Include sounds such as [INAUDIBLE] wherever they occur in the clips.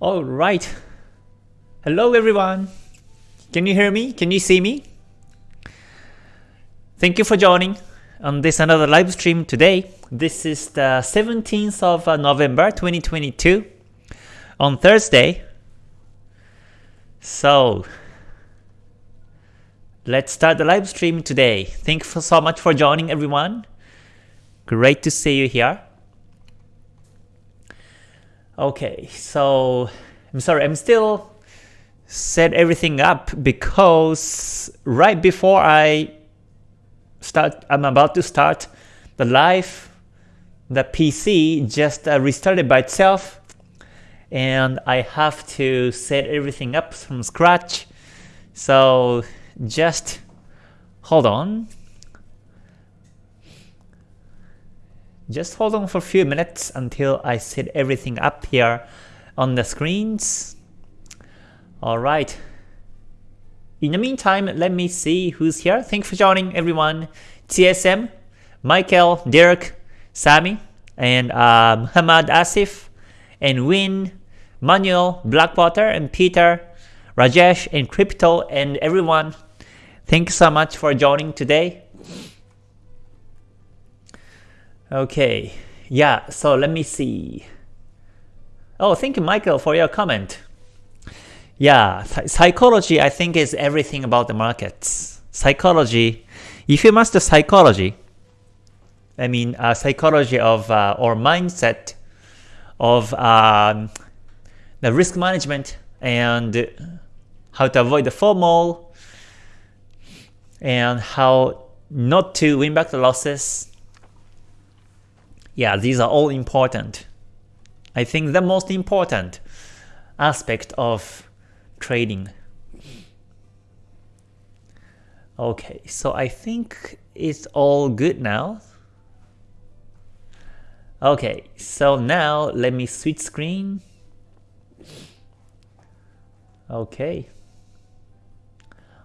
All right. Hello everyone. Can you hear me? Can you see me? Thank you for joining on this another live stream today. This is the 17th of uh, November 2022 on Thursday. So let's start the live stream today. Thank you so much for joining everyone. Great to see you here. Okay, so I'm sorry, I'm still set everything up because right before I start, I'm about to start the live, the PC just uh, restarted by itself and I have to set everything up from scratch. So just hold on. Just hold on for a few minutes until I set everything up here on the screens. Alright. In the meantime, let me see who's here. Thanks for joining everyone. TSM, Michael, Derek, Sami, and uh, Muhammad Asif, and Win, Manuel, Blackwater, and Peter, Rajesh, and Crypto, and everyone. Thank you so much for joining today. Okay, yeah, so let me see. Oh, thank you, Michael, for your comment. Yeah, psychology, I think, is everything about the markets. Psychology, if you master psychology, I mean, uh, psychology of uh, or mindset of um, the risk management and how to avoid the FOMO and how not to win back the losses yeah, these are all important. I think the most important aspect of trading. Okay, so I think it's all good now. Okay, so now let me switch screen. Okay.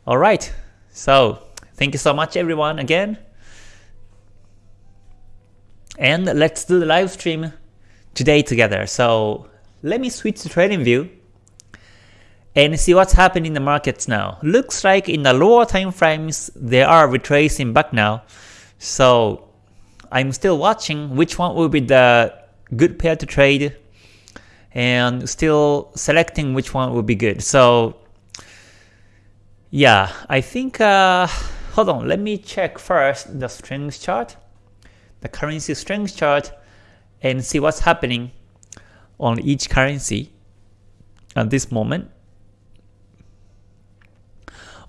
Alright, so thank you so much everyone again. And let's do the live stream today together. So let me switch to trading view and see what's happening in the markets now. Looks like in the lower time frames they are retracing back now. So I'm still watching which one will be the good pair to trade and still selecting which one will be good. So yeah, I think uh, hold on, let me check first the strength chart the currency strength chart and see what's happening on each currency at this moment.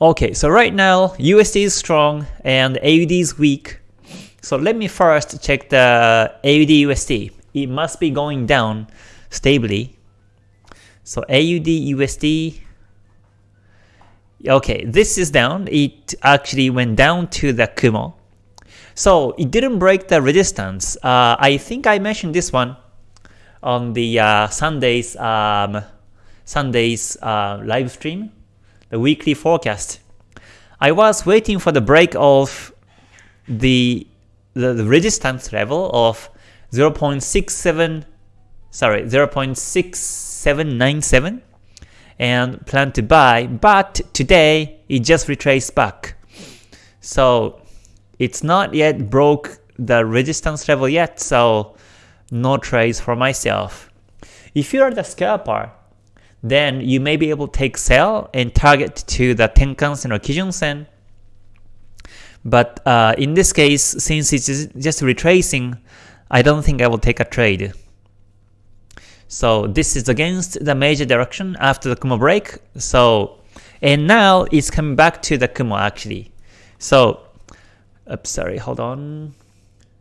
Okay, so right now USD is strong and AUD is weak. So let me first check the AUD USD. It must be going down stably. So AUD USD Okay, this is down. It actually went down to the Kumo. So it didn't break the resistance. Uh, I think I mentioned this one on the uh, Sunday's um, Sunday's uh, live stream, the weekly forecast. I was waiting for the break of the the, the resistance level of 0.67 sorry 0.6797 and plan to buy but today it just retraced back so it's not yet broke the resistance level yet, so no trades for myself. If you are the scalper, then you may be able to take sell and target to the Tenkan-sen or Kijun-sen. But uh, in this case, since it's just retracing, I don't think I will take a trade. So this is against the major direction after the Kumo break. So and now it's coming back to the Kumo actually. So Oops, sorry, hold on.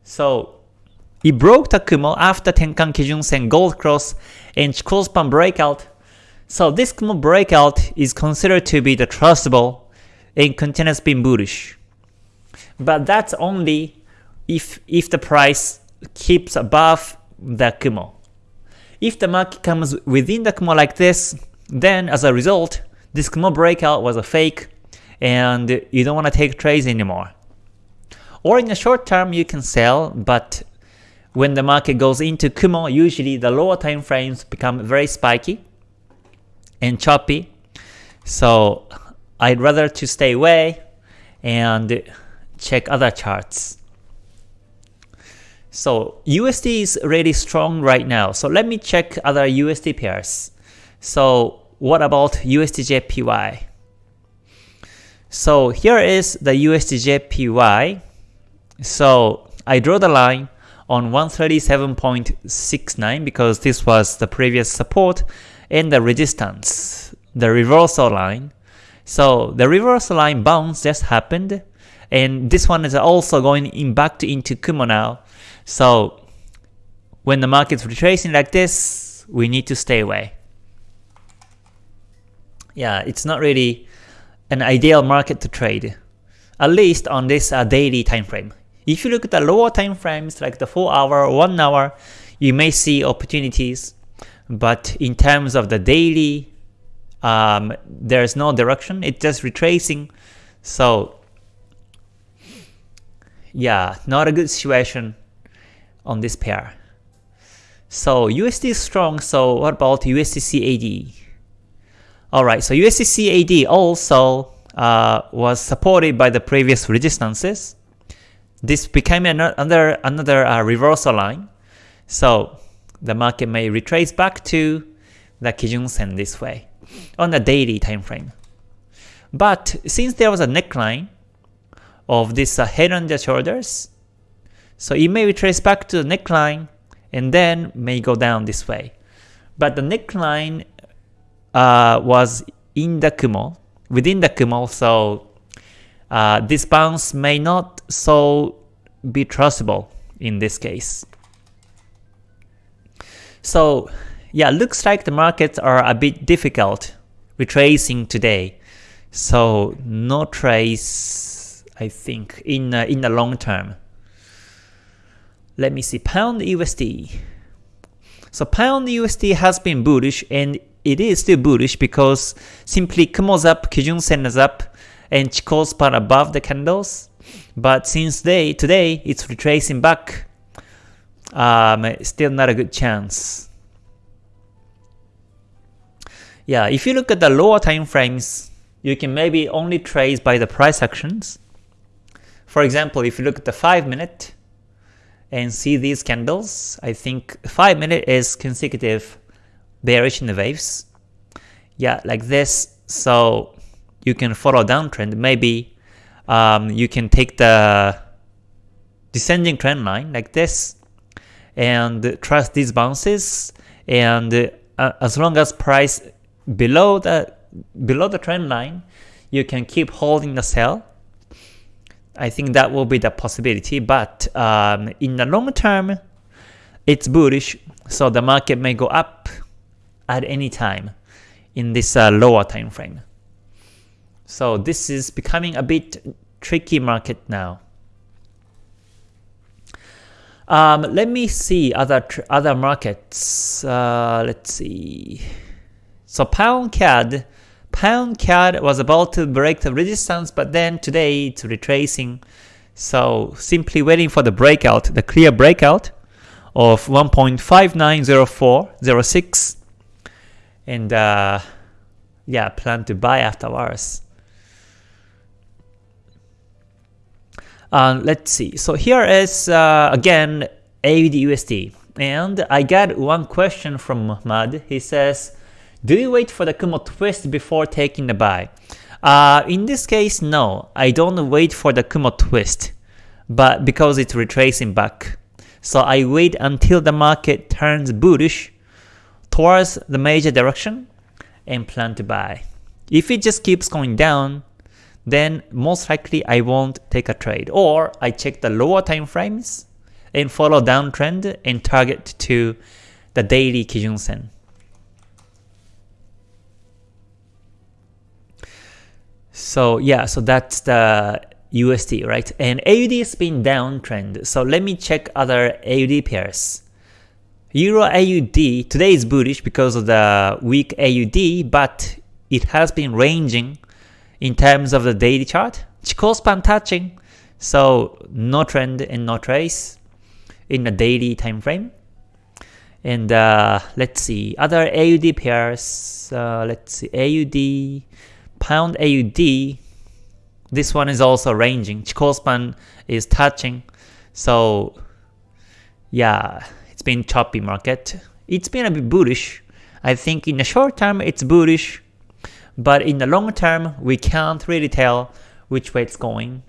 So it broke the Kumo after Tenkan Kijun Sen Gold Cross and Chikou Span breakout. So this Kumo breakout is considered to be the trustable and continues being bullish. But that's only if if the price keeps above the Kumo. If the market comes within the Kumo like this, then as a result, this Kumo breakout was a fake and you don't want to take trades anymore. Or in the short term, you can sell, but when the market goes into Kumo, usually the lower time frames become very spiky. and choppy. So I'd rather to stay away and check other charts. So USD is really strong right now. So let me check other USD pairs. So what about USDJPY? So here is the USDJPY. So I draw the line on 137.69 because this was the previous support and the resistance, the reversal line. So the reversal line bounce just happened and this one is also going in back to into Kumo now. So when the market's retracing like this, we need to stay away. Yeah, it's not really an ideal market to trade, at least on this uh, daily time frame. If you look at the lower time frames like the 4 hour 1 hour, you may see opportunities, but in terms of the daily, um, there's no direction, it's just retracing. So yeah, not a good situation on this pair. So USD is strong, so what about USDCAD? Alright, so USDCAD also uh, was supported by the previous resistances. This became another, another uh, reversal line. So the market may retrace back to the Kijun Sen this way on the daily time frame. But since there was a neckline of this uh, head and the shoulders, so it may retrace back to the neckline and then may go down this way. But the neckline uh, was in the Kumo, within the Kumo, so uh, this bounce may not so be trustable in this case. So yeah, looks like the markets are a bit difficult retracing today. So no trace, I think, in uh, in the long term. Let me see, pound USD. So pound USD has been bullish and it is still bullish because simply Kumo's up, Kijun Sen is up, and Chikou span above the candles. But since they today it's retracing back, um, still not a good chance. Yeah, if you look at the lower time frames, you can maybe only trace by the price actions. For example, if you look at the 5 minute, and see these candles, I think 5 minute is consecutive bearish in the waves. Yeah, like this. So you can follow downtrend. Maybe um, you can take the descending trend line like this and trust these bounces. And uh, as long as price below the below the trend line, you can keep holding the sell I think that will be the possibility, but um, in the long term, it's bullish, so the market may go up at any time in this uh, lower time frame. So this is becoming a bit tricky market now. Um, let me see other other markets. Uh, let's see. So pound CAD Pound CAD was about to break the resistance, but then today it's retracing. So simply waiting for the breakout, the clear breakout of 1.590406. And uh, yeah, plan to buy afterwards. Uh, let's see. So here is uh, again AUD USD. And I got one question from Muhammad. He says, do you wait for the Kumo twist before taking the buy? Uh, in this case, no. I don't wait for the Kumo twist, but because it's retracing back. So I wait until the market turns bullish towards the major direction and plan to buy. If it just keeps going down, then most likely I won't take a trade. Or I check the lower time frames and follow downtrend and target to the daily Kijun Sen. So yeah, so that's the USD, right? And AUD has been downtrend. So let me check other AUD pairs. Euro AUD today is bullish because of the weak AUD, but it has been ranging in terms of the daily chart. Chikou span touching, so no trend and no trace in the daily time frame. And uh, let's see, other AUD pairs, uh, let's see, AUD, pound AUD, this one is also ranging. Chikou span is touching. So yeah, it's been choppy market. It's been a bit bullish. I think in the short term it's bullish, but in the long term we can't really tell which way it's going.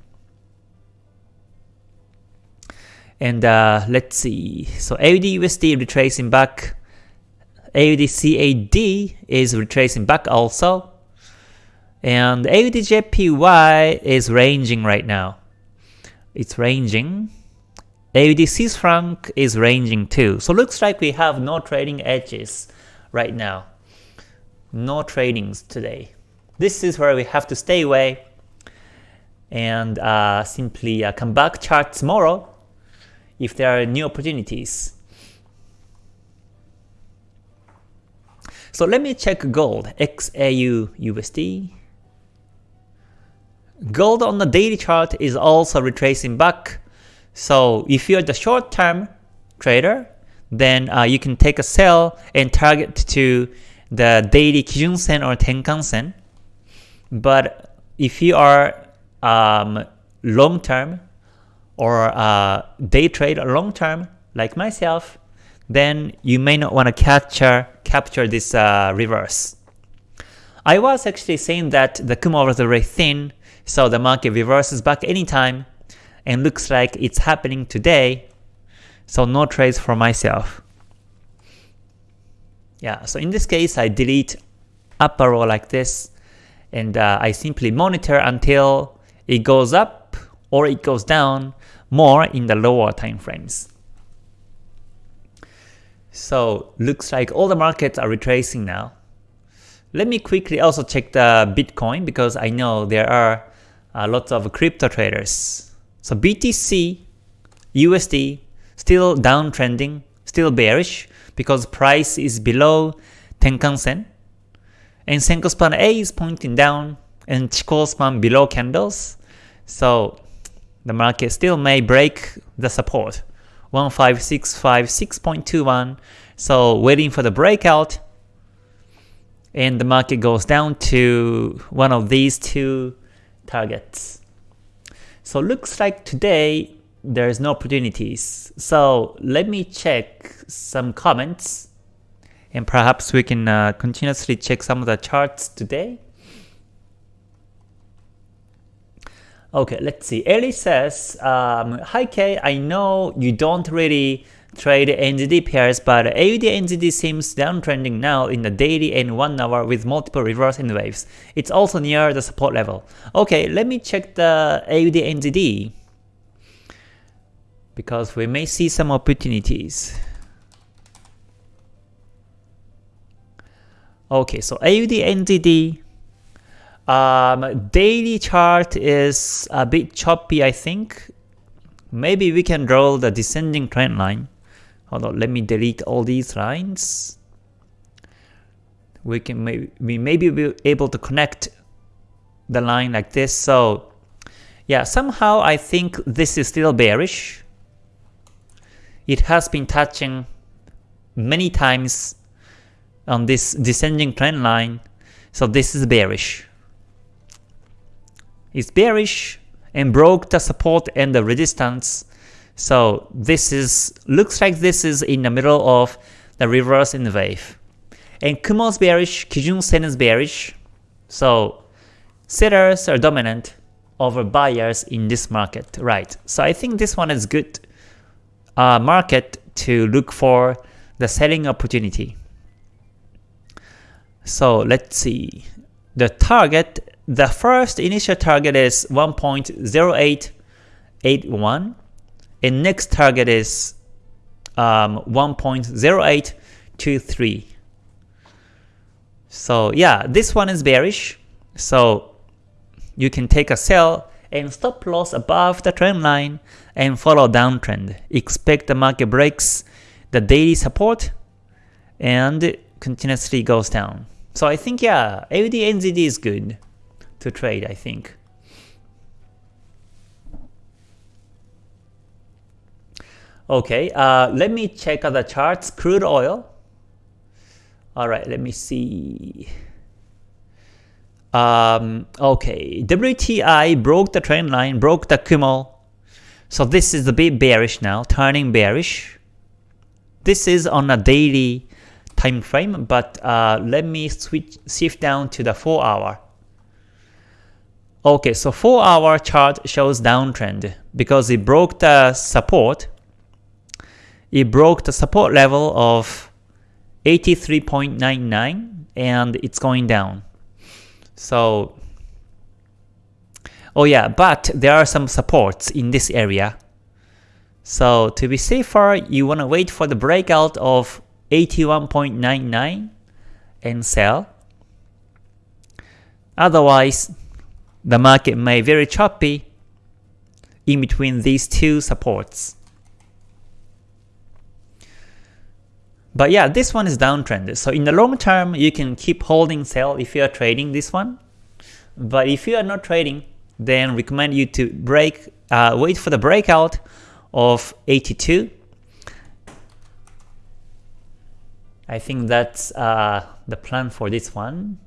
And uh, let's see. So AUD USD retracing back. AUD CAD is retracing back also. And AUD JPY is ranging right now. It's ranging. AUD Swiss franc is ranging too. So looks like we have no trading edges right now. No tradings today. This is where we have to stay away and uh, simply uh, come back chart tomorrow if there are new opportunities. So let me check gold, XAU USD. Gold on the daily chart is also retracing back. So if you're the short-term trader, then uh, you can take a sell and target to the daily Kijun Sen or Tenkan Sen. But if you are um, long-term or uh, day trade long-term like myself, then you may not want to capture capture this uh, reverse. I was actually saying that the Kumo was very thin, so the market reverses back anytime, and looks like it's happening today, so no trades for myself. Yeah, so in this case, I delete upper row like this, and uh, I simply monitor until it goes up or it goes down more in the lower time frames. So looks like all the markets are retracing now. Let me quickly also check the Bitcoin because I know there are uh, lots of crypto traders. So BTC, USD, still downtrending, still bearish because price is below Tenkan Sen. And Senkou span A is pointing down and Chikou span below candles. So the market still may break the support 15656.21 so waiting for the breakout and the market goes down to one of these two targets so looks like today there's no opportunities so let me check some comments and perhaps we can uh, continuously check some of the charts today Okay, let's see. Ellie says, um, Hi Kay, I know you don't really trade NZD pairs, but AUD NZD seems downtrending now in the daily and 1 hour with multiple reverse N waves. It's also near the support level. Okay, let me check the AUD NZD because we may see some opportunities. Okay, so AUD NZD um, daily chart is a bit choppy, I think. Maybe we can draw the descending trend line. Hold on, let me delete all these lines. We can maybe we maybe be able to connect the line like this. So yeah, somehow I think this is still bearish. It has been touching many times on this descending trend line. So this is bearish It's bearish and broke the support and the resistance. So this is looks like this is in the middle of the reverse in the wave. And Kumo's bearish, Kijun Sen is bearish. So sellers are dominant over buyers in this market, right? So I think this one is good uh, market to look for the selling opportunity. So let's see. The target the first initial target is 1.0881 and next target is um, 1.0823. So yeah, this one is bearish. So you can take a sell and stop loss above the trend line and follow downtrend. Expect the market breaks the daily support and continuously goes down. So I think yeah, AUD NZD is good to trade, I think. Okay, uh, let me check other charts. Crude oil. All right, let me see. Um, okay, WTI broke the trend line, broke the Kumo. So this is a bit bearish now, turning bearish. This is on a daily time frame, but uh, let me switch shift down to the 4 hour. Okay, so 4 hour chart shows downtrend because it broke the support. It broke the support level of 83.99 and it's going down. So, oh yeah, but there are some supports in this area. So to be safer, you want to wait for the breakout of 81.99 and sell. Otherwise, the market may very choppy in between these two supports. But yeah, this one is downtrend. So in the long term, you can keep holding sell if you are trading this one. But if you are not trading, then recommend you to break, uh, wait for the breakout of 82. I think that's uh, the plan for this one.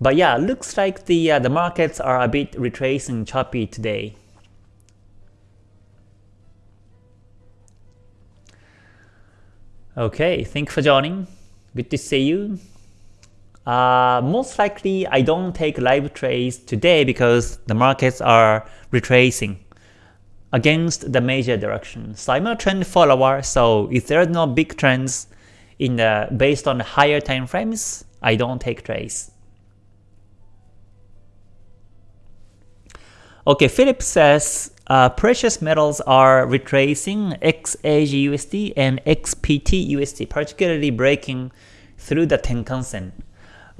But yeah, looks like the uh, the markets are a bit retracing choppy today. Okay, thank you for joining. Good to see you. Uh, most likely, I don't take live trades today because the markets are retracing against the major direction. So I'm a trend follower, so if there are no big trends in the based on higher time frames, I don't take trades. Okay, Philip says uh, precious metals are retracing XAGUSD and XPTUSD, particularly breaking through the Tenkan-sen.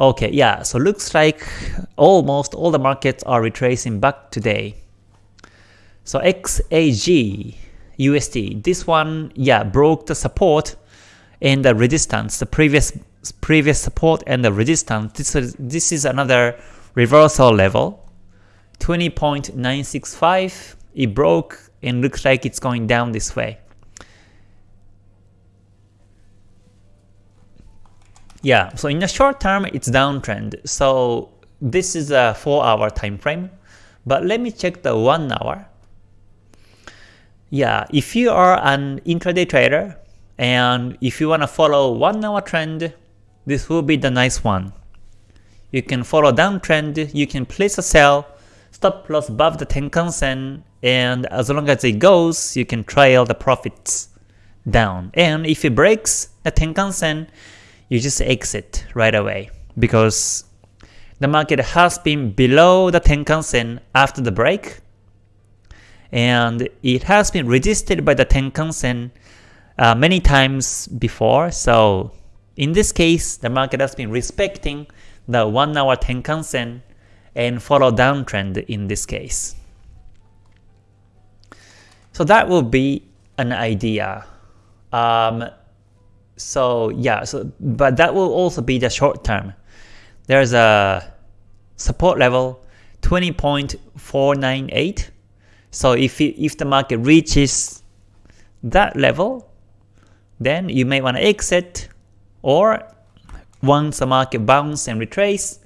Okay, yeah, so looks like almost all the markets are retracing back today. So XAG USD, this one, yeah, broke the support and the resistance, the previous previous support and the resistance. This is this is another reversal level. 20.965 it broke and looks like it's going down this way. Yeah, so in the short term it's downtrend. So this is a 4 hour time frame. But let me check the 1 hour. Yeah, if you are an intraday trader and if you want to follow 1 hour trend, this will be the nice one. You can follow downtrend, you can place a sell stop loss above the Tenkan-sen, and as long as it goes, you can trail the profits down. And if it breaks the Tenkan-sen, you just exit right away because the market has been below the Tenkan-sen after the break, and it has been resisted by the Tenkan-sen uh, many times before, so in this case, the market has been respecting the 1 hour Tenkan-sen and follow downtrend in this case. So that will be an idea. Um, so yeah, so but that will also be the short term. There's a support level 20.498. So if it, if the market reaches that level, then you may want to exit or once the market bounce and retrace,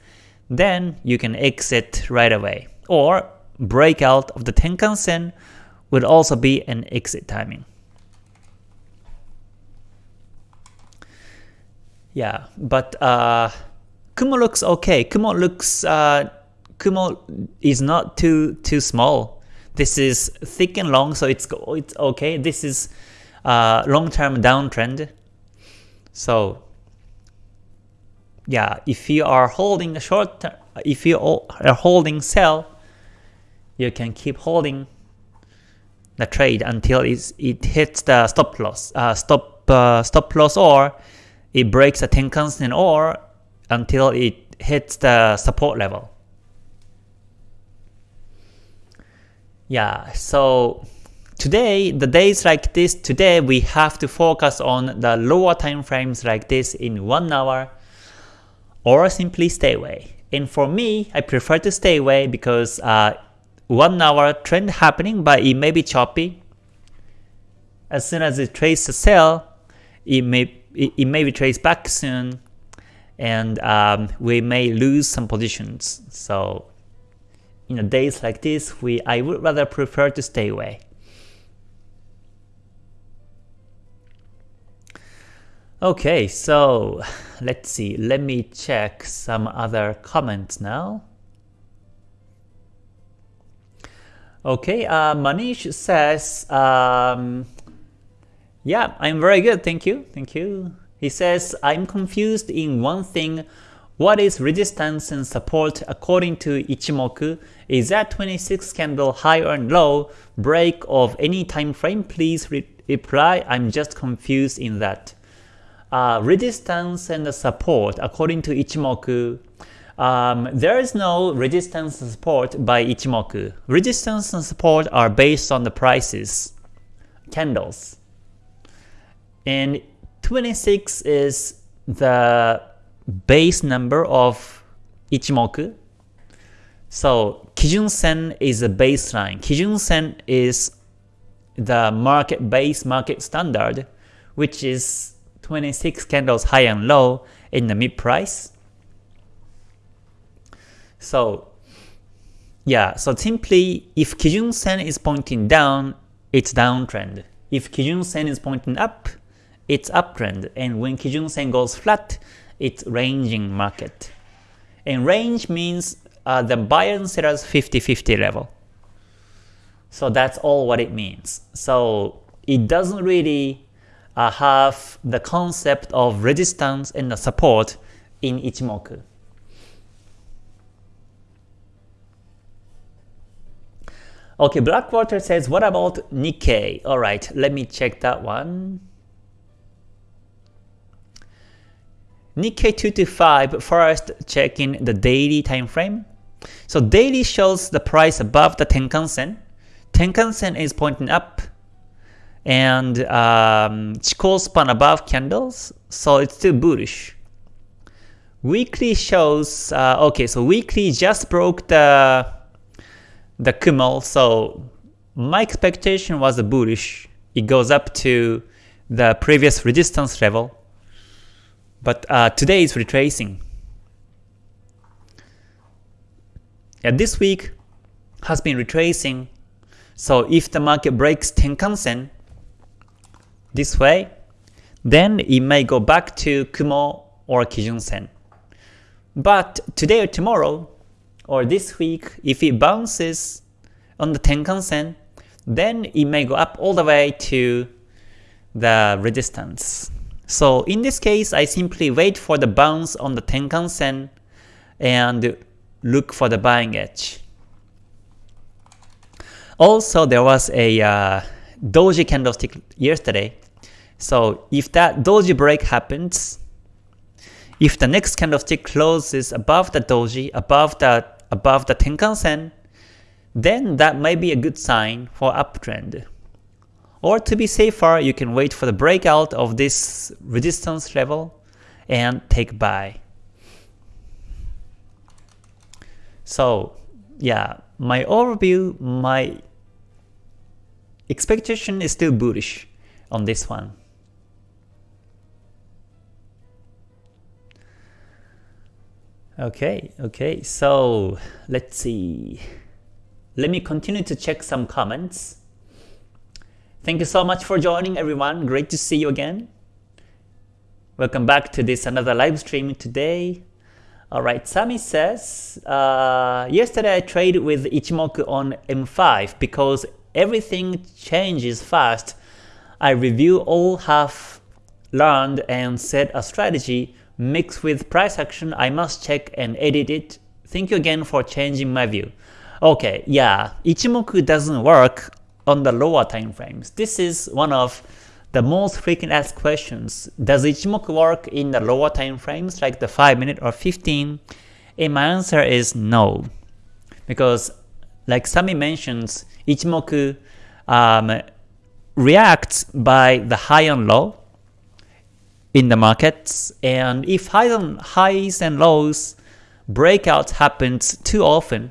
then you can exit right away. Or breakout of the Tenkan-sen would also be an exit timing. Yeah, but uh, Kumo looks okay. Kumo looks uh, Kumo is not too too small. This is thick and long, so it's it's okay. This is uh, long-term downtrend. So yeah, if you are holding a short term, if you are holding sell, you can keep holding the trade until it hits the stop loss, uh, stop uh, stop loss, or it breaks a Tenkan-sen, or until it hits the support level. Yeah, so today, the days like this, today we have to focus on the lower time frames like this in 1 hour, or simply stay away. And for me, I prefer to stay away because uh, one hour trend happening, but it may be choppy. as soon as it traces a sell, it may it, it may retrace back soon, and um, we may lose some positions. So, in a days like this, we I would rather prefer to stay away. Okay, so let's see. Let me check some other comments now. Okay, uh, Manish says, um, yeah, I'm very good, thank you, thank you. He says, I'm confused in one thing. What is resistance and support according to Ichimoku? Is that 26 candle high or low break of any time frame? Please re reply, I'm just confused in that. Uh, resistance and support according to Ichimoku um, there is no resistance and support by Ichimoku. Resistance and support are based on the prices, candles. And 26 is the base number of Ichimoku. So Kijun Sen is a baseline. Kijun Sen is the market base market standard, which is 26 candles high and low in the mid price. So yeah, so simply if Kijun Sen is pointing down, it's downtrend. If Kijun Sen is pointing up, it's uptrend. And when Kijun Sen goes flat, it's ranging market. And range means uh, the buyer and sellers 50-50 level. So that's all what it means. So it doesn't really uh, have the concept of resistance and the support in Ichimoku. Okay, Blackwater says, what about Nikkei? Alright, let me check that one. Nikkei 225, first checking the daily time frame. So daily shows the price above the Tenkan Sen. Tenkan Sen is pointing up and um, Chikou span above candles, so it's still bullish. Weekly shows, uh, okay, so weekly just broke the the Kumo, so my expectation was a bullish. It goes up to the previous resistance level, but uh, today is retracing. And this week has been retracing, so if the market breaks Tenkan-sen this way, then it may go back to Kumo or Kijun-sen. But today or tomorrow, or this week, if it bounces on the Tenkan-sen, then it may go up all the way to the resistance. So in this case, I simply wait for the bounce on the Tenkan-sen and look for the buying edge. Also, there was a uh, doji candlestick yesterday. So if that doji break happens, if the next candlestick closes above the doji, above the above the Tenkan-sen, then that might be a good sign for uptrend. Or to be safer, you can wait for the breakout of this resistance level and take buy. So yeah, my overview, my expectation is still bullish on this one. Okay, okay, so let's see. Let me continue to check some comments. Thank you so much for joining everyone. Great to see you again. Welcome back to this another live stream today. Alright, Sami says, uh, yesterday I traded with Ichimoku on M5 because everything changes fast. I review all have learned and set a strategy mixed with price action, I must check and edit it. Thank you again for changing my view. Okay, yeah, Ichimoku doesn't work on the lower time frames. This is one of the most frequent asked questions. Does Ichimoku work in the lower time frames like the 5 minute or 15? And my answer is no. Because like Sami mentions, Ichimoku um, reacts by the high and low in the markets. And if highs and lows breakouts happens too often,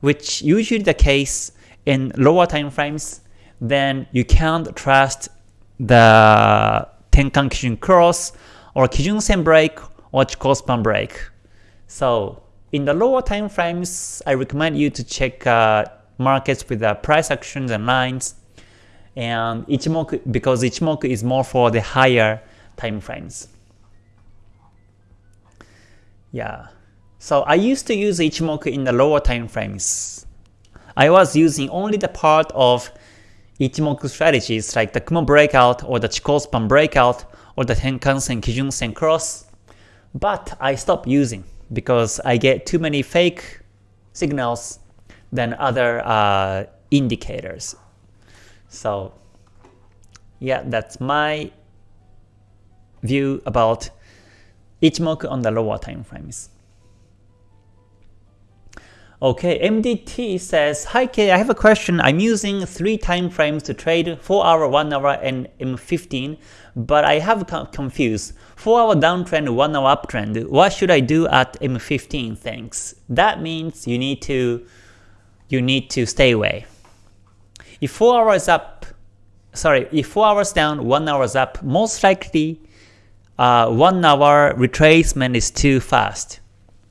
which usually the case in lower time frames, then you can't trust the Tenkan Kijun Cross or Kijun Sen break or Chikou break. So in the lower time frames, I recommend you to check uh, markets with the price actions and lines and Ichimoku because Ichimoku is more for the higher time frames. Yeah. So I used to use Ichimoku in the lower time frames. I was using only the part of Ichimoku strategies like the Kumo breakout or the Chikou span breakout or the Tenkan-sen Kijun-sen cross, but I stopped using because I get too many fake signals than other uh, indicators. So yeah, that's my view about Ichimoku on the lower time frames. Okay, MDT says, Hi K, I have a question. I'm using three time frames to trade 4 hour, 1 hour, and M15, but I have confused. 4 hour downtrend, 1 hour uptrend. What should I do at M15? Thanks. That means you need to you need to stay away. If 4 hours up, sorry, if 4 hours down, 1 hours up, most likely uh, 1 hour retracement is too fast.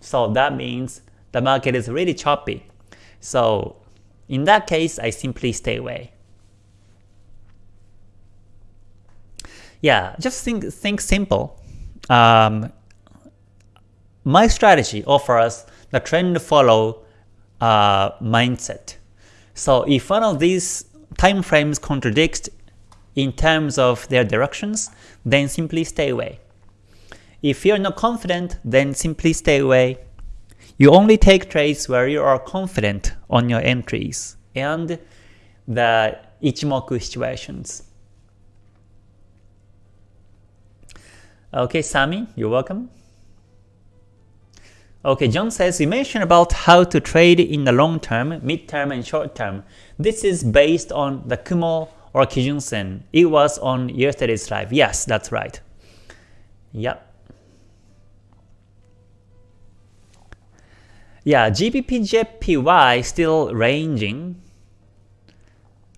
So that means the market is really choppy. So in that case, I simply stay away. Yeah, just think think simple. Um, my strategy offers the trend follow uh, mindset. So if one of these time frames contradicts in terms of their directions, then simply stay away. If you're not confident, then simply stay away. You only take trades where you are confident on your entries and the Ichimoku situations. Okay, Sami, you're welcome. Okay, John says, you mentioned about how to trade in the long term, mid term, and short term. This is based on the Kumo or Kijun Sen. It was on yesterday's live. Yes, that's right. Yep. Yeah, GBP still ranging.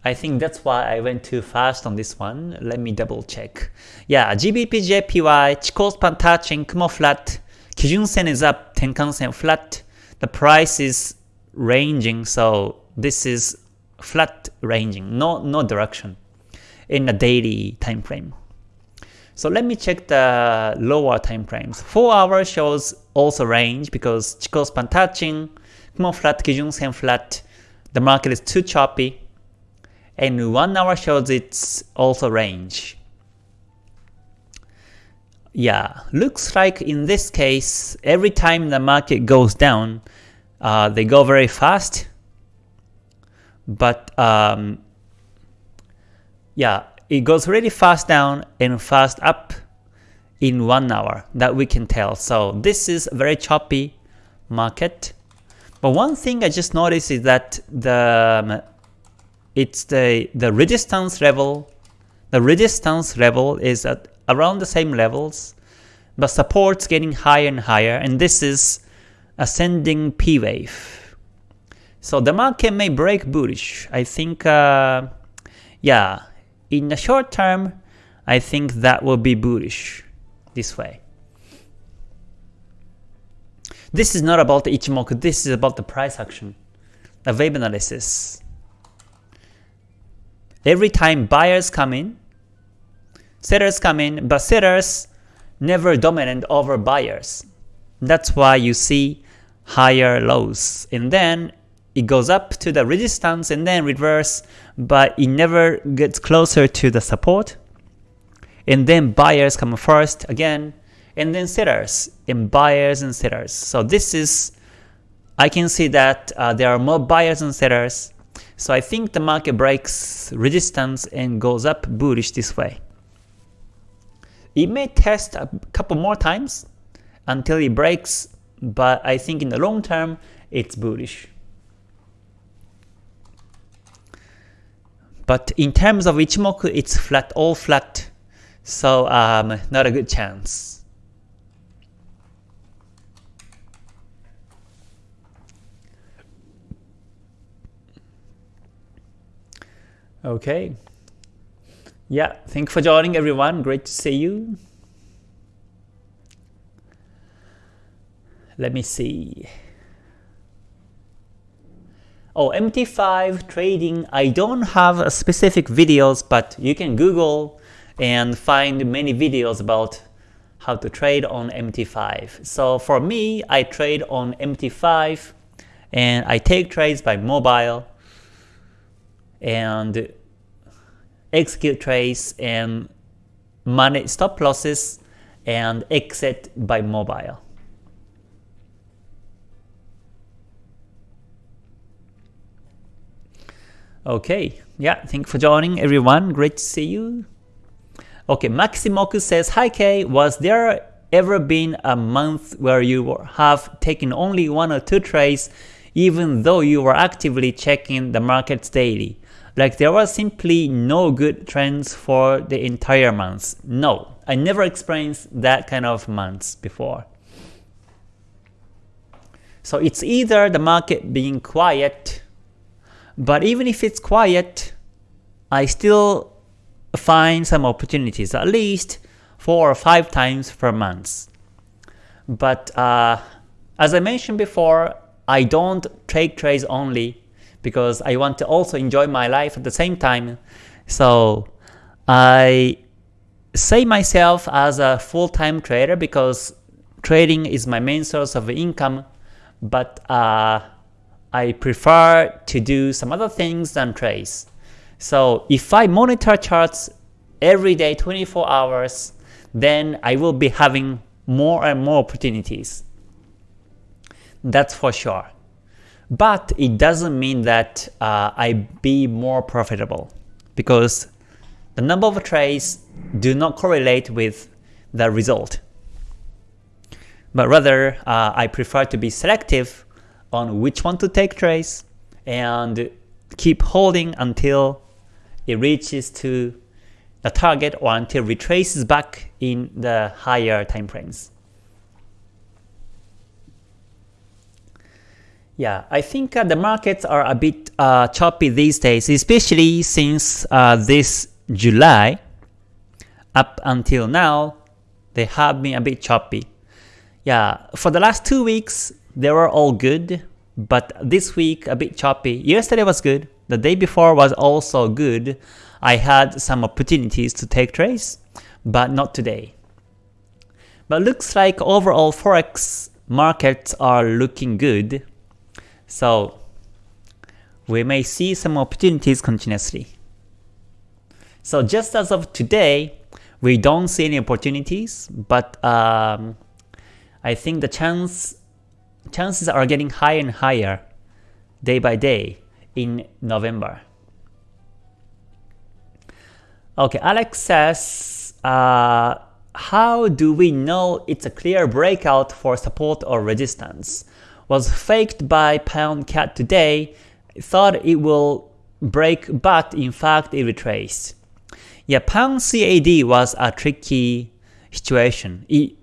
I think that's why I went too fast on this one. Let me double check. Yeah, GBP JPY, Chikou touching, Kumo flat, Kijun Sen is up, Tenkan Sen flat. The price is ranging, so this is flat ranging, no no direction in a daily time frame. So let me check the lower time frames. 4 hours shows also range because Chikou span touching, Kumo flat, Kijun Sen flat. The market is too choppy. And 1 hour shows it's also range. Yeah, looks like in this case, every time the market goes down, uh, they go very fast. But um, yeah, it goes really fast down and fast up in one hour that we can tell. So this is a very choppy market. But one thing I just noticed is that the um, it's the the resistance level the resistance level is at around the same levels, but support's getting higher and higher, and this is ascending P wave. So the market may break bullish. I think, uh, yeah, in the short term, I think that will be bullish this way. This is not about the Ichimoku, this is about the price action, the wave analysis. Every time buyers come in, sellers come in, but sellers never dominant over buyers. That's why you see higher lows. And then it goes up to the resistance and then reverse, but it never gets closer to the support. And then buyers come first again, and then sellers, and buyers and sellers. So this is, I can see that uh, there are more buyers and sellers. So I think the market breaks resistance and goes up bullish this way. It may test a couple more times until it breaks, but I think in the long term, it's bullish. But in terms of Ichimoku, it's flat, all flat, so um, not a good chance. Okay. Yeah, thank you for joining everyone. Great to see you. Let me see. Oh, MT5 trading, I don't have specific videos, but you can Google and find many videos about how to trade on MT5. So for me, I trade on MT5 and I take trades by mobile and execute trades and manage stop losses and exit by mobile. Okay, yeah, thank you for joining everyone. Great to see you. Okay, Maximoku says, Hi Kay, was there ever been a month where you have taken only one or two trades even though you were actively checking the markets daily? Like there was simply no good trends for the entire month. No, I never experienced that kind of months before. So it's either the market being quiet, but even if it's quiet, I still find some opportunities, at least 4 or 5 times per month. But uh, as I mentioned before, I don't take trades only because I want to also enjoy my life at the same time. So I say myself as a full-time trader because trading is my main source of income, but uh, I prefer to do some other things than trades. So if I monitor charts every day 24 hours, then I will be having more and more opportunities. That's for sure. But it doesn't mean that uh, I be more profitable because the number of trades do not correlate with the result. But rather, uh, I prefer to be selective on which one to take trace and keep holding until it reaches to the target or until retraces back in the higher time frames. Yeah, I think uh, the markets are a bit uh, choppy these days, especially since uh, this July up until now, they have been a bit choppy. Yeah, for the last two weeks, they were all good, but this week a bit choppy. Yesterday was good, the day before was also good. I had some opportunities to take trades, but not today. But looks like overall forex markets are looking good. So we may see some opportunities continuously. So just as of today, we don't see any opportunities, but um, I think the chance chances are getting higher and higher day by day in November. Okay, Alex says, uh, how do we know it's a clear breakout for support or resistance? Was faked by Pound CAD today, thought it will break but in fact it retraced. Yeah, Pound CAD was a tricky situation. It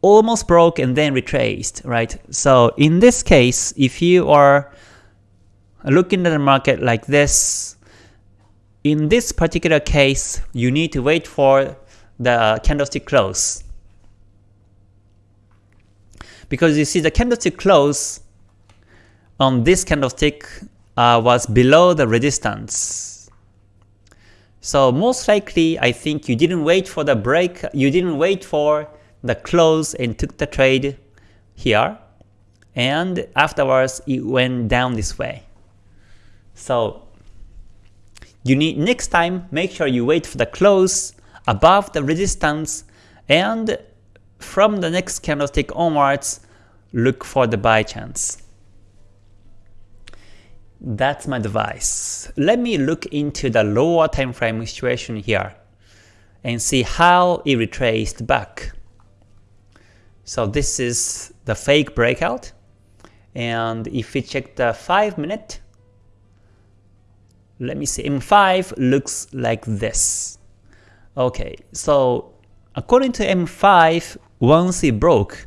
almost broke and then retraced, right? So in this case, if you are looking at the market like this, in this particular case, you need to wait for the candlestick close. Because you see the candlestick close on this candlestick uh, was below the resistance. So most likely, I think you didn't wait for the break, you didn't wait for the close and took the trade here, and afterwards it went down this way. So you need next time make sure you wait for the close above the resistance and from the next candlestick onwards look for the buy chance. That's my advice. Let me look into the lower time frame situation here and see how it retraced back. So this is the fake breakout and if we check the 5 minute let me see, M5 looks like this. Okay, so according to M5, once it broke,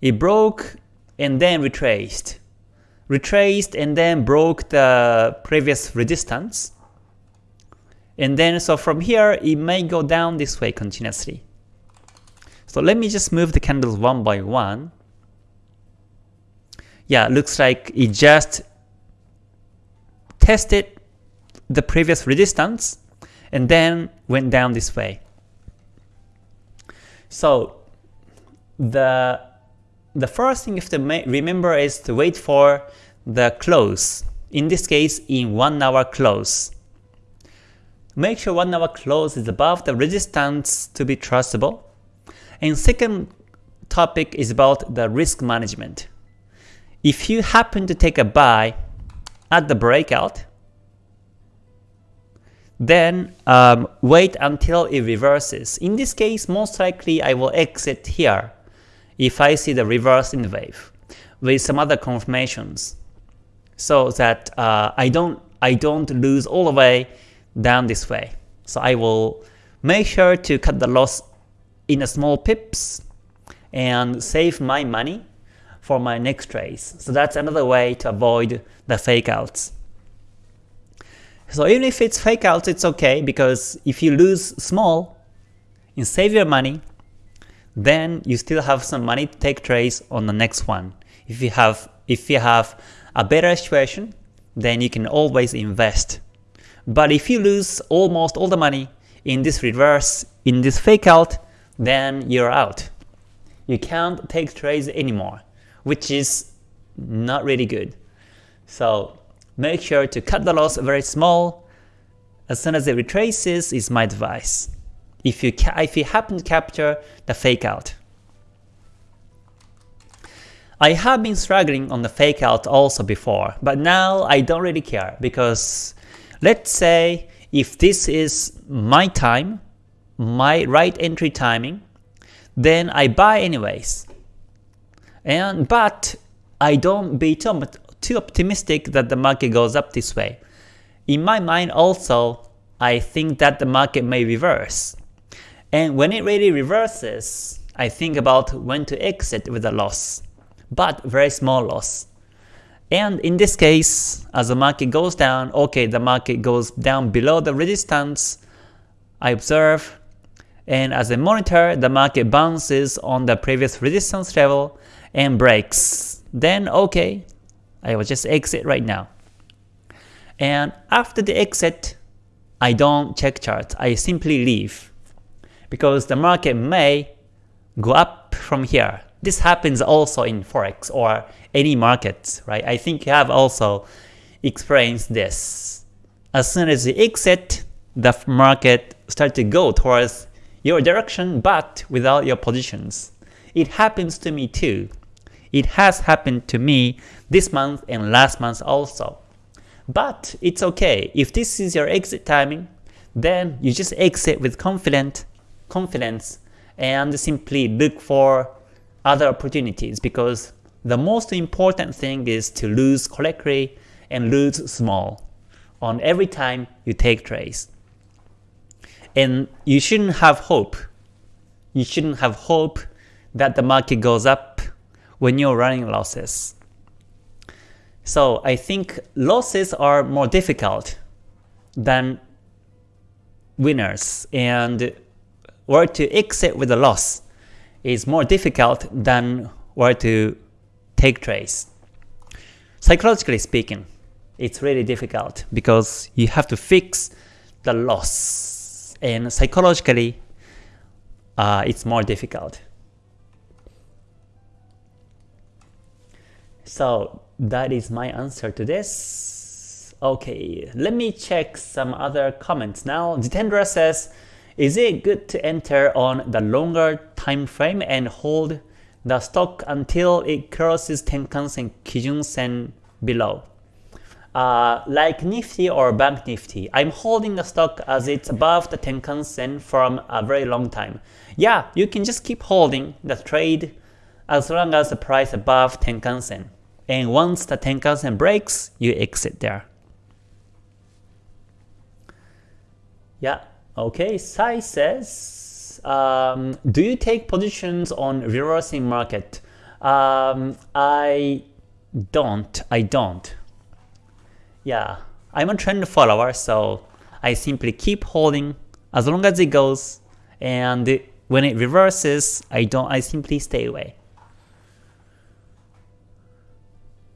it broke and then retraced. Retraced and then broke the previous resistance. And then so from here, it may go down this way continuously. So let me just move the candles one by one. Yeah, looks like it just tested the previous resistance and then went down this way. So the the first thing you have to remember is to wait for the close. In this case, in 1 hour close. Make sure 1 hour close is above the resistance to be trustable. And second topic is about the risk management. If you happen to take a buy at the breakout, then um, wait until it reverses. In this case, most likely I will exit here if I see the reverse in the wave with some other confirmations so that uh, I don't I don't lose all the way down this way. So I will make sure to cut the loss in a small pips and save my money for my next trades. So that's another way to avoid the fake outs. So even if it's fake outs, it's okay because if you lose small and save your money, then you still have some money to take trades on the next one. If you have if you have a better situation, then you can always invest. But if you lose almost all the money in this reverse, in this fake out, then you're out. You can't take trades anymore, which is not really good. So make sure to cut the loss very small. As soon as it retraces is my advice. If you, if you happen to capture the fake out. I have been struggling on the fake out also before, but now I don't really care because let's say if this is my time, my right entry timing, then I buy anyways. And but I don't be too, too optimistic that the market goes up this way. In my mind also, I think that the market may reverse. And when it really reverses, I think about when to exit with a loss but very small loss. And in this case, as the market goes down, okay, the market goes down below the resistance, I observe, and as a monitor, the market bounces on the previous resistance level and breaks. Then okay, I will just exit right now. And after the exit, I don't check charts, I simply leave. Because the market may go up from here this happens also in Forex or any markets, right? I think you have also experienced this. As soon as you exit, the market start to go towards your direction but without your positions. It happens to me too. It has happened to me this month and last month also. But it's okay. If this is your exit timing, then you just exit with confident, confidence and simply look for other opportunities because the most important thing is to lose correctly and lose small on every time you take trades. And you shouldn't have hope. You shouldn't have hope that the market goes up when you're running losses. So I think losses are more difficult than winners and where to exit with a loss is more difficult than where to take trades. Psychologically speaking, it's really difficult because you have to fix the loss and psychologically uh, it's more difficult. So that is my answer to this. Okay, let me check some other comments now. Jitendra says, is it good to enter on the longer time frame and hold the stock until it crosses Tenkan-sen, Kijun-sen below? Uh, like Nifty or Bank Nifty, I'm holding the stock as it's above the Tenkan-sen from a very long time. Yeah, you can just keep holding the trade as long as the price above Tenkan-sen. And once the Tenkan-sen breaks, you exit there. Yeah, Okay, Sai says, um, do you take positions on reversing market? Um, I don't, I don't. Yeah, I'm a trend follower, so I simply keep holding as long as it goes, and when it reverses, I don't. I simply stay away.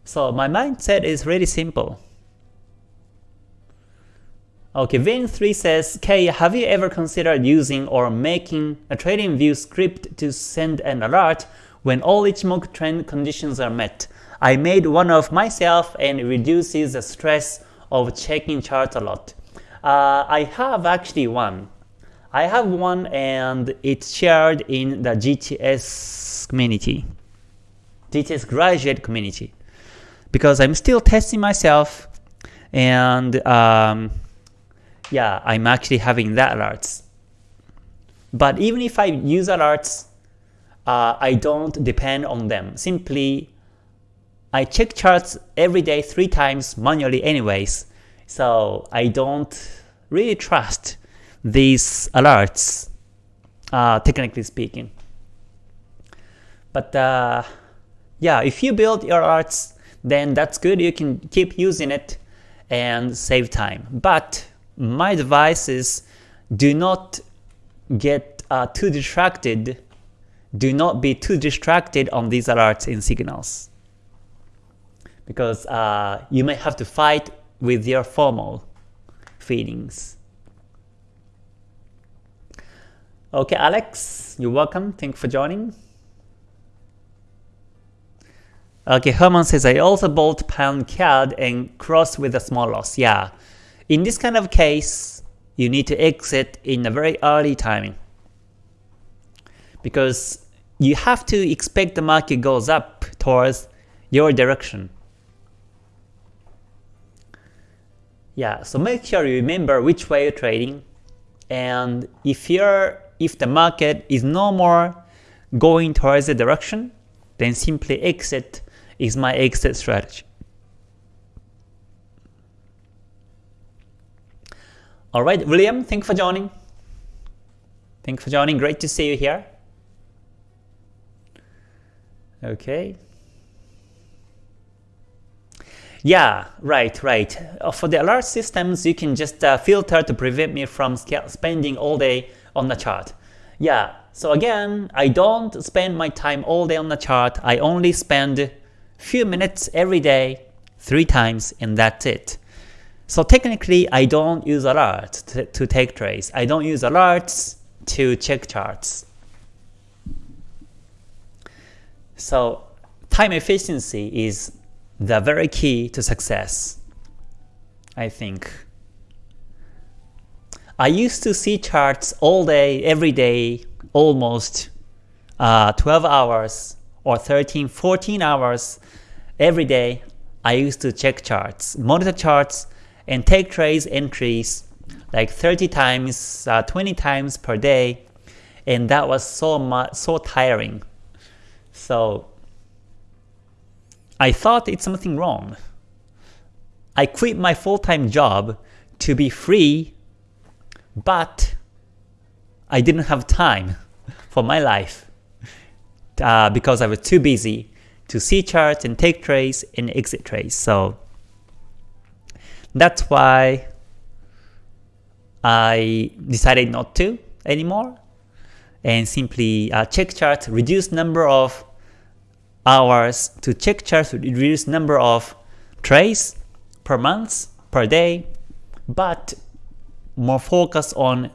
So my mindset is really simple. Okay, Vin3 says, Kay, have you ever considered using or making a TradingView script to send an alert when all Ichimoku trend conditions are met? I made one of myself and reduces the stress of checking charts a lot. Uh, I have actually one. I have one and it's shared in the GTS community, GTS graduate community, because I'm still testing myself and um, yeah, I'm actually having that alerts. But even if I use alerts, uh, I don't depend on them. Simply, I check charts every day three times manually anyways, so I don't really trust these alerts, uh, technically speaking. But uh, yeah, if you build your alerts, then that's good. You can keep using it and save time. But my advice is do not get uh, too distracted, do not be too distracted on these alerts and signals. Because uh, you may have to fight with your FOMO feelings. Okay, Alex, you're welcome. Thank you for joining. Okay, Herman says, I also bought pound CAD and cross with a small loss. Yeah, in this kind of case, you need to exit in a very early timing because you have to expect the market goes up towards your direction. Yeah, so make sure you remember which way you're trading and if you're if the market is no more going towards the direction, then simply exit is my exit strategy. Alright, William, thank you for joining. Thank you for joining. Great to see you here. Okay. Yeah, right, right. Uh, for the alert systems, you can just uh, filter to prevent me from spending all day on the chart. Yeah, so again, I don't spend my time all day on the chart. I only spend few minutes every day, three times, and that's it. So technically, I don't use alerts to, to take trades. I don't use alerts to check charts. So time efficiency is the very key to success, I think. I used to see charts all day, every day, almost uh, 12 hours or 13, 14 hours every day. I used to check charts, monitor charts, and take trades entries like 30 times, uh, 20 times per day, and that was so much, so tiring. So I thought it's something wrong. I quit my full-time job to be free, but I didn't have time for my life uh, because I was too busy to see charts and take trades and exit trades. So that's why I decided not to anymore and simply uh, check charts, reduce number of hours to check charts, reduce number of trades per month, per day, but more focus on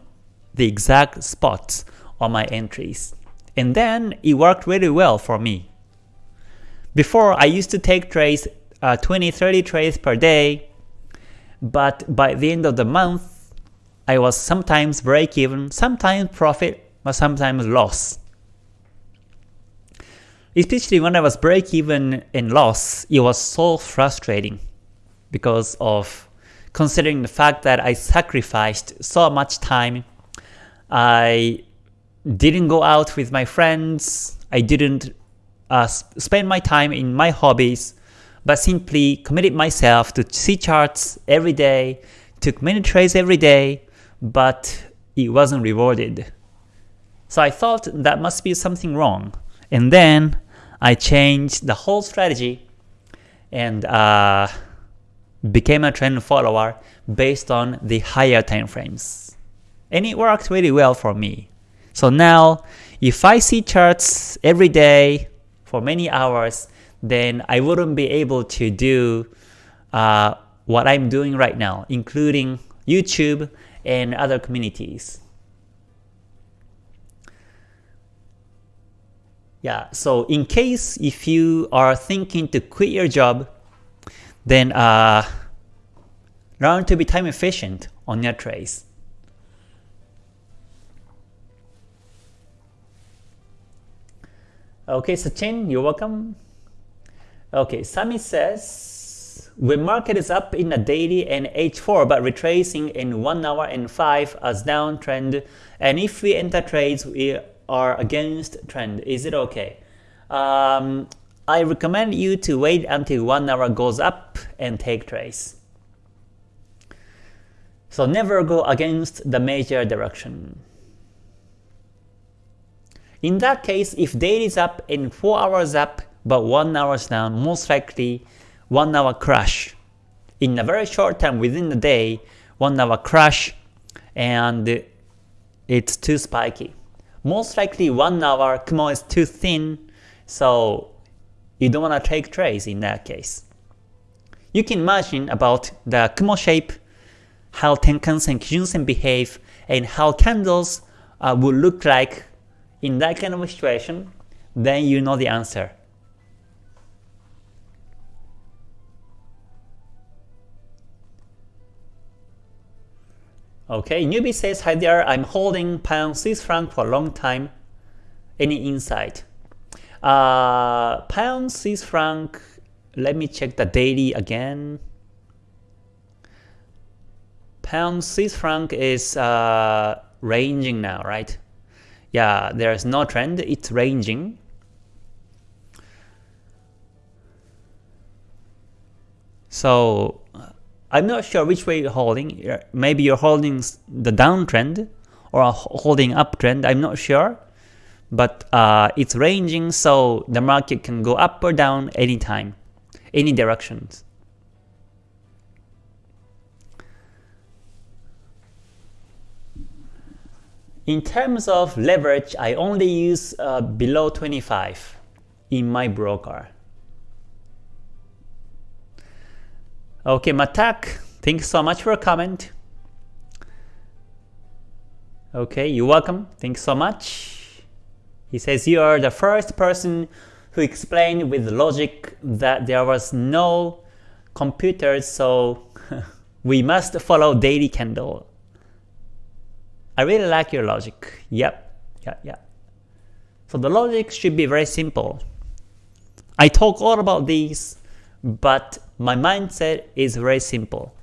the exact spots on my entries. And then it worked really well for me. Before I used to take trades, uh, 20-30 trades per day, but by the end of the month, I was sometimes break even, sometimes profit, but sometimes loss. Especially when I was break even and loss, it was so frustrating because of considering the fact that I sacrificed so much time. I didn't go out with my friends, I didn't uh, spend my time in my hobbies, but simply committed myself to see charts every day, took many trades every day, but it wasn't rewarded. So I thought that must be something wrong. And then I changed the whole strategy and uh, became a trend follower based on the higher time frames. And it worked really well for me. So now, if I see charts every day for many hours, then I wouldn't be able to do uh, what I'm doing right now, including YouTube and other communities. Yeah, so in case if you are thinking to quit your job, then uh, learn to be time efficient on your trades. Okay, Sachin, you're welcome. Okay, Sami says, when market is up in a daily and H4 but retracing in 1 hour and 5 as downtrend, and if we enter trades, we are against trend, is it okay? Um, I recommend you to wait until 1 hour goes up and take trades. So never go against the major direction. In that case, if daily is up and 4 hours up but 1 hours down, most likely 1 hour crash. In a very short time within the day, 1 hour crash and it's too spiky. Most likely 1 hour Kumo is too thin, so you don't want to take trades in that case. You can imagine about the Kumo shape, how Tenkan and Kijun-sen behave, and how candles uh, would look like in that kind of situation, then you know the answer. Okay, newbie says, hi there, I'm holding pound Swiss franc for a long time. Any insight? Uh, pound Swiss franc, let me check the daily again. Pound Swiss franc is uh, ranging now, right? Yeah, there's no trend, it's ranging. So I'm not sure which way you're holding. Maybe you're holding the downtrend or holding uptrend. I'm not sure. But uh, it's ranging, so the market can go up or down anytime, any directions. In terms of leverage, I only use uh, below 25 in my broker. Okay, Matak, thanks so much for a comment. Okay, you're welcome. Thanks so much. He says you are the first person who explained with logic that there was no computers, so [LAUGHS] we must follow daily candle. I really like your logic. Yep, yeah, yeah. So the logic should be very simple. I talk all about these, but my mindset is very simple.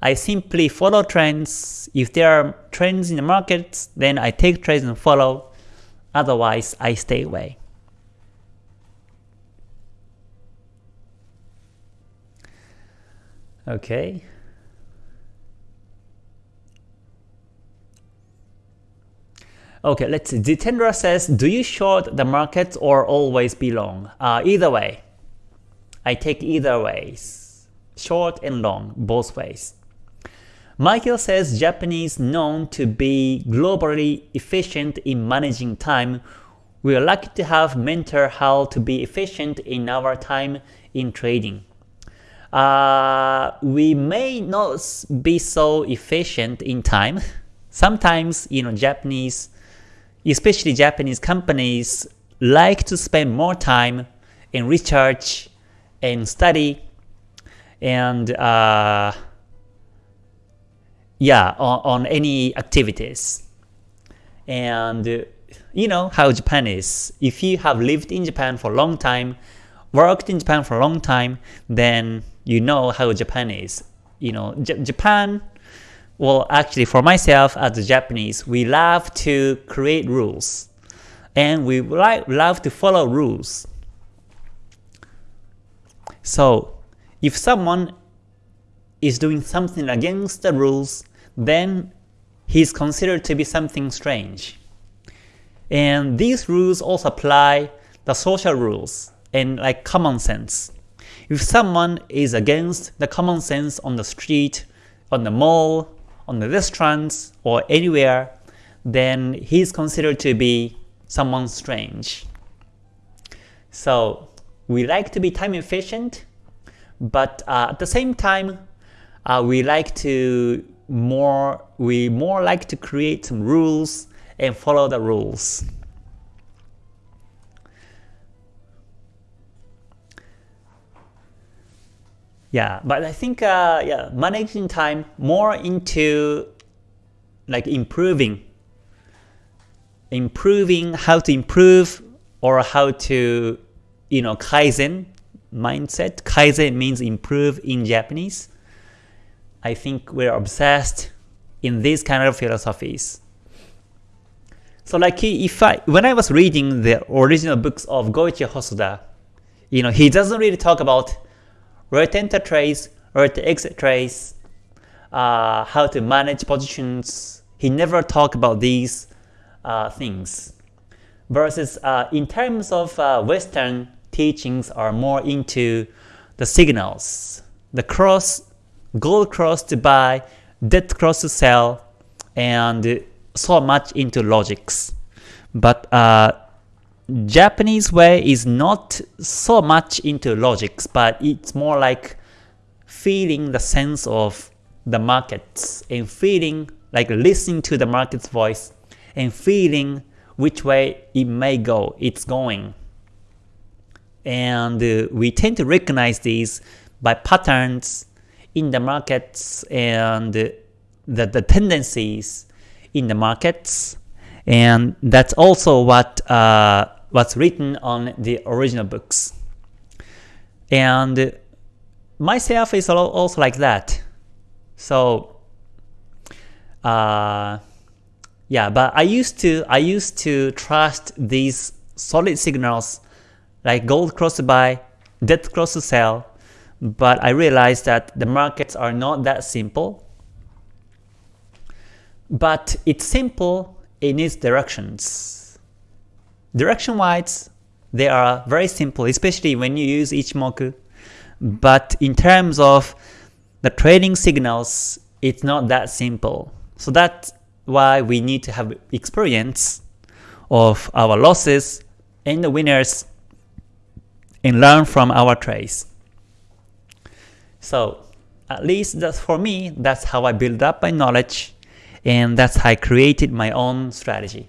I simply follow trends. If there are trends in the markets, then I take trades and follow. Otherwise, I stay away. Okay. Okay, let's see. Jitendra says, do you short the markets or always be long? Uh, either way. I take either ways short and long, both ways. Michael says Japanese known to be globally efficient in managing time. We are lucky to have mentor how to be efficient in our time in trading. Uh, we may not be so efficient in time. Sometimes, you know, Japanese, especially Japanese companies, like to spend more time in research and study and uh, yeah, on, on any activities. And you know how Japan is. If you have lived in Japan for a long time, worked in Japan for a long time, then you know how Japan is. You know, J Japan, well actually for myself as a Japanese, we love to create rules. And we like love to follow rules. So if someone is doing something against the rules, then he is considered to be something strange. And these rules also apply the social rules and like common sense. If someone is against the common sense on the street, on the mall, on the restaurants, or anywhere, then he is considered to be someone strange. So we like to be time efficient, but uh, at the same time, uh, we like to more we more like to create some rules and follow the rules. Yeah, but I think uh, yeah, managing time more into like improving, improving how to improve or how to you know kaizen mindset. Kaizen means improve in Japanese. I think we're obsessed in these kind of philosophies. So like if I when I was reading the original books of Goichi Hosoda, you know, he doesn't really talk about right enter trace, right exit trace, uh, how to manage positions. He never talk about these uh, things. Versus uh, in terms of uh, Western teachings are more into the signals, the cross, gold cross to buy, dead cross to sell, and so much into logics. But uh, Japanese way is not so much into logics, but it's more like feeling the sense of the markets and feeling like listening to the market's voice and feeling which way it may go, it's going. And uh, we tend to recognize these by patterns in the markets and the, the tendencies in the markets. And that's also what uh, what's written on the original books. And myself is also like that. So uh, yeah, but I used to I used to trust these solid signals like gold cross buy, dead cross sell, but I realized that the markets are not that simple. But it's simple in its directions. Direction-wise, they are very simple, especially when you use Ichimoku. But in terms of the trading signals, it's not that simple. So that's why we need to have experience of our losses and the winners and learn from our trades. So at least that's for me, that's how I build up my knowledge and that's how I created my own strategy.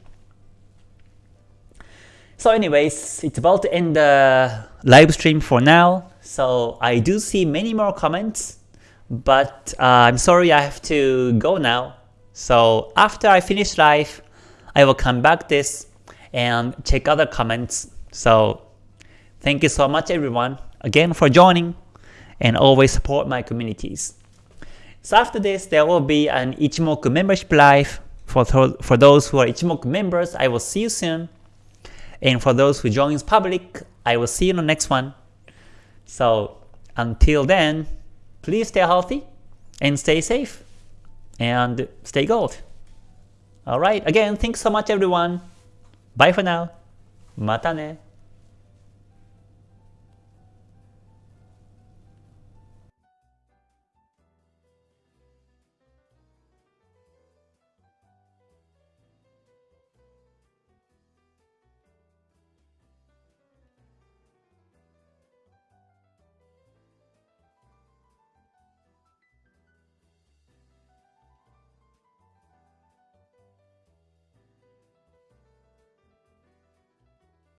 So anyways, it's about to end the live stream for now. So I do see many more comments, but uh, I'm sorry I have to go now. So after I finish live, I will come back this and check other comments. So thank you so much everyone again for joining and always support my communities. So after this, there will be an Ichimoku membership live. For, th for those who are Ichimoku members, I will see you soon. And for those who join joins public, I will see you in the next one. So until then, please stay healthy and stay safe and stay gold. Alright, again, thanks so much everyone. Bye for now. Mata ne.